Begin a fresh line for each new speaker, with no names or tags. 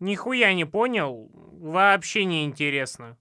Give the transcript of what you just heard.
Нихуя не понял. Вообще не интересно.